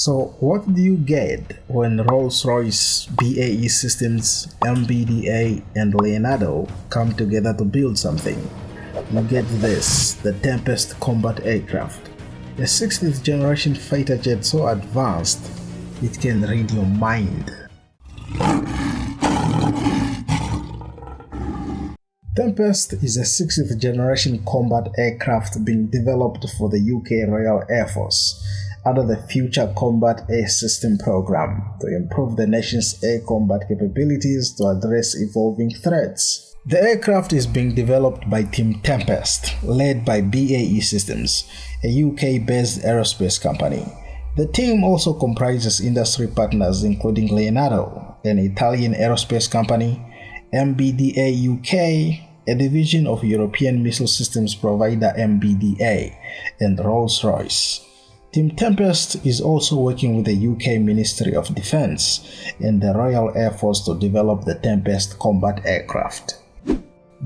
So what do you get when Rolls-Royce, BAE Systems, MBDA and Leonardo come together to build something? You get this, the Tempest combat aircraft. A 16th generation fighter jet so advanced, it can read your mind. Tempest is a 6th generation combat aircraft being developed for the UK Royal Air Force under the Future Combat Air System program to improve the nation's air combat capabilities to address evolving threats. The aircraft is being developed by Team Tempest, led by BAE Systems, a UK-based aerospace company. The team also comprises industry partners including Leonardo, an Italian aerospace company, MBDA UK, a division of European missile systems provider MBDA, and Rolls-Royce. Team Tempest is also working with the UK Ministry of Defence and the Royal Air Force to develop the Tempest combat aircraft.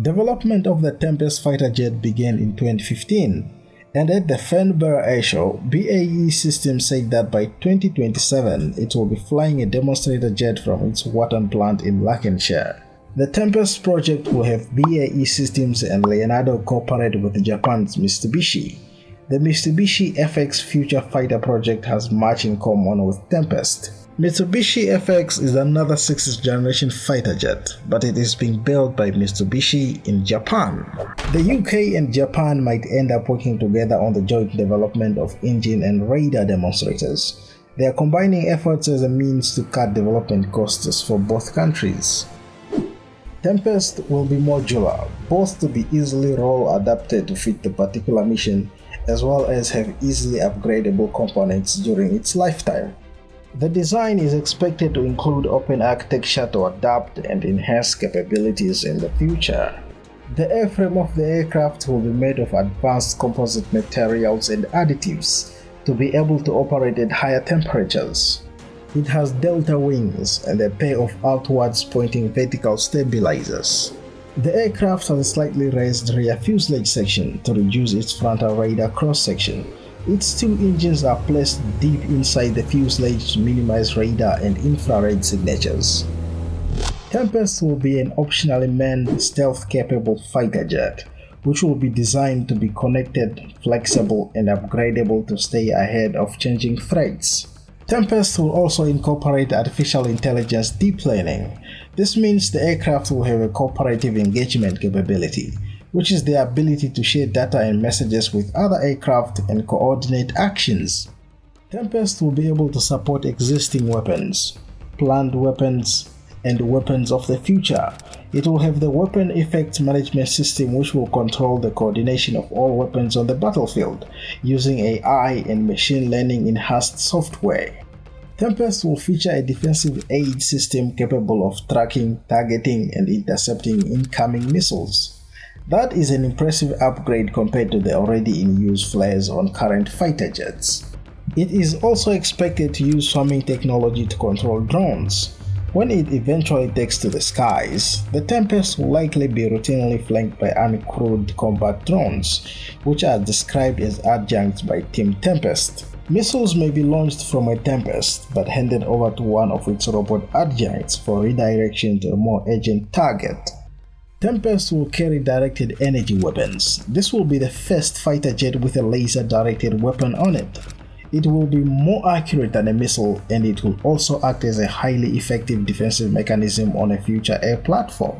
Development of the Tempest fighter jet began in 2015 and at the Farnborough Airshow, BAE Systems said that by 2027 it will be flying a demonstrator jet from its Warton plant in Lancashire. The Tempest project will have BAE Systems and Leonardo cooperate with Japan's Mitsubishi the Mitsubishi FX Future Fighter project has much in common with Tempest. Mitsubishi FX is another 6th generation fighter jet, but it is being built by Mitsubishi in Japan. The UK and Japan might end up working together on the joint development of engine and radar demonstrators. They are combining efforts as a means to cut development costs for both countries. Tempest will be modular, both to be easily role adapted to fit the particular mission as well as have easily upgradable components during its lifetime. The design is expected to include open architecture to adapt and enhance capabilities in the future. The airframe of the aircraft will be made of advanced composite materials and additives to be able to operate at higher temperatures. It has delta wings and a pair of outwards pointing vertical stabilizers. The aircraft has a slightly raised rear fuselage section to reduce its frontal radar cross-section. Its two engines are placed deep inside the fuselage to minimize radar and infrared signatures. Tempest will be an optionally manned, stealth-capable fighter jet, which will be designed to be connected, flexible, and upgradable to stay ahead of changing threats. Tempest will also incorporate artificial intelligence deep learning, this means the aircraft will have a cooperative engagement capability, which is the ability to share data and messages with other aircraft and coordinate actions. Tempest will be able to support existing weapons, planned weapons, and weapons of the future. It will have the Weapon Effects Management System which will control the coordination of all weapons on the battlefield using AI and machine learning enhanced software. Tempest will feature a defensive aid system capable of tracking, targeting, and intercepting incoming missiles. That is an impressive upgrade compared to the already in use flares on current fighter jets. It is also expected to use swarming technology to control drones. When it eventually takes to the skies, the Tempest will likely be routinely flanked by uncrewed combat drones, which are described as adjuncts by Team Tempest. Missiles may be launched from a Tempest but handed over to one of its robot adjuncts for redirection to a more urgent target. Tempest will carry directed energy weapons. This will be the first fighter jet with a laser directed weapon on it. It will be more accurate than a missile and it will also act as a highly effective defensive mechanism on a future air platform.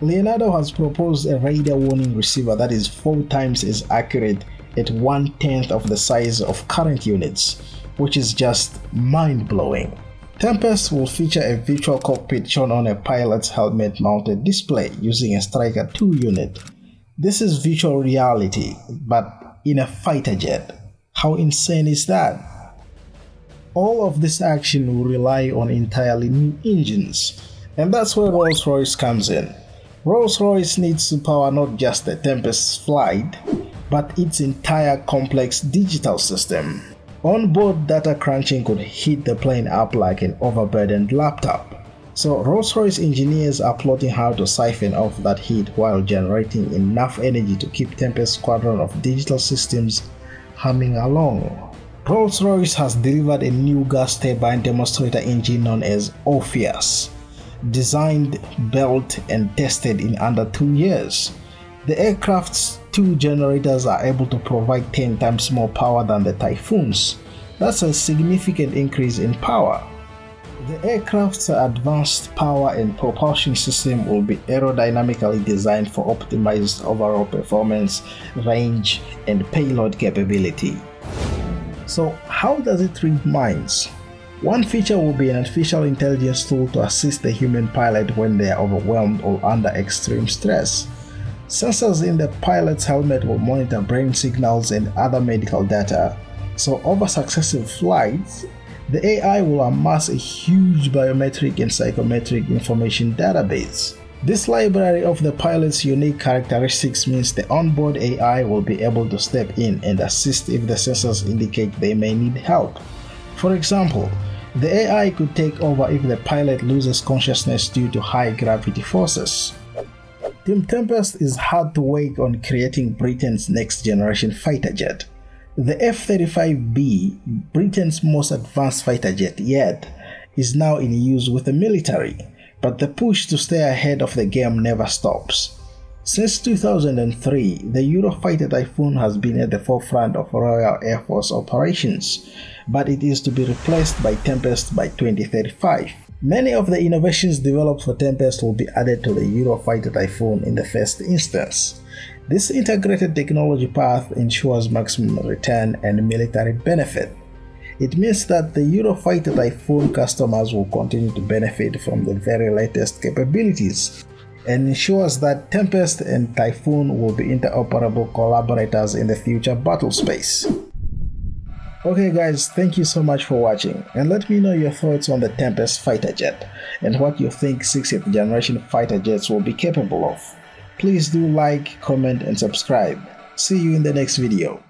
Leonardo has proposed a radar warning receiver that is 4 times as accurate at one tenth of the size of current units, which is just mind-blowing. Tempest will feature a virtual cockpit shown on a pilot's helmet mounted display using a Striker 2 unit. This is virtual reality, but in a fighter jet. How insane is that? All of this action will rely on entirely new engines, and that's where Rolls-Royce comes in. Rolls-Royce needs to power not just the Tempest's flight, but its entire complex digital system. Onboard data crunching could heat the plane up like an overburdened laptop. So Rolls-Royce engineers are plotting how to siphon off that heat while generating enough energy to keep Tempest squadron of digital systems humming along. Rolls-Royce has delivered a new gas turbine demonstrator engine known as Orpheus, designed, built and tested in under two years. The aircraft's two generators are able to provide 10 times more power than the Typhoon's. That's a significant increase in power. The aircraft's advanced power and propulsion system will be aerodynamically designed for optimized overall performance, range, and payload capability. So how does it read minds? One feature will be an artificial intelligence tool to assist the human pilot when they are overwhelmed or under extreme stress. Sensors in the pilot's helmet will monitor brain signals and other medical data, so over successive flights, the AI will amass a huge biometric and psychometric information database. This library of the pilot's unique characteristics means the onboard AI will be able to step in and assist if the sensors indicate they may need help. For example, the AI could take over if the pilot loses consciousness due to high gravity forces. Team Tempest is hard to work on creating Britain's next generation fighter jet. The F-35B, Britain's most advanced fighter jet yet, is now in use with the military, but the push to stay ahead of the game never stops. Since 2003, the Eurofighter Typhoon has been at the forefront of Royal Air Force operations, but it is to be replaced by Tempest by 2035. Many of the innovations developed for Tempest will be added to the Eurofighter Typhoon in the first instance. This integrated technology path ensures maximum return and military benefit. It means that the Eurofighter Typhoon customers will continue to benefit from the very latest capabilities and ensures that Tempest and Typhoon will be interoperable collaborators in the future battle space. Okay guys, thank you so much for watching and let me know your thoughts on the Tempest fighter jet and what you think 6th generation fighter jets will be capable of. Please do like, comment and subscribe. See you in the next video.